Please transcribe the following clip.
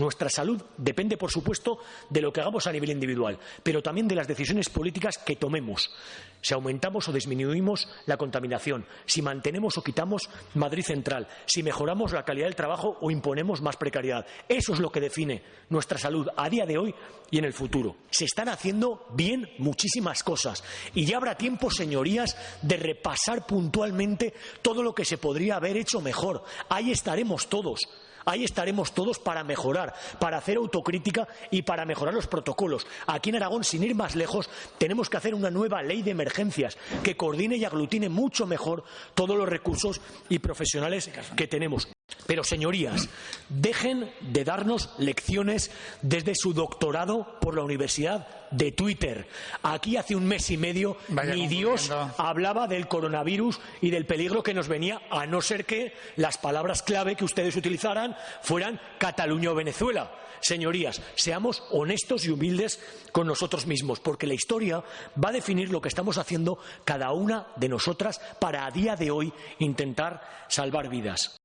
nuestra salud depende, por supuesto, de lo que hagamos a nivel individual, pero también de las decisiones políticas que tomemos. Si aumentamos o disminuimos la contaminación, si mantenemos o quitamos Madrid Central, si mejoramos la calidad del trabajo o imponemos más precariedad. Eso es lo que define nuestra salud a día de hoy y en el futuro. Se están haciendo bien muchísimas cosas y ya habrá tiempo, señorías, de repasar puntualmente todo lo que se podría haber hecho mejor. Ahí estaremos todos. Ahí estaremos todos para mejorar, para hacer autocrítica y para mejorar los protocolos. Aquí en Aragón, sin ir más lejos, tenemos que hacer una nueva ley de emergencias que coordine y aglutine mucho mejor todos los recursos y profesionales que tenemos. Pero, señorías, dejen de darnos lecciones desde su doctorado por la Universidad de Twitter. Aquí hace un mes y medio Vaya ni Dios hablaba del coronavirus y del peligro que nos venía, a no ser que las palabras clave que ustedes utilizaran fueran Cataluña o Venezuela. Señorías, seamos honestos y humildes con nosotros mismos, porque la historia va a definir lo que estamos haciendo cada una de nosotras para a día de hoy intentar salvar vidas.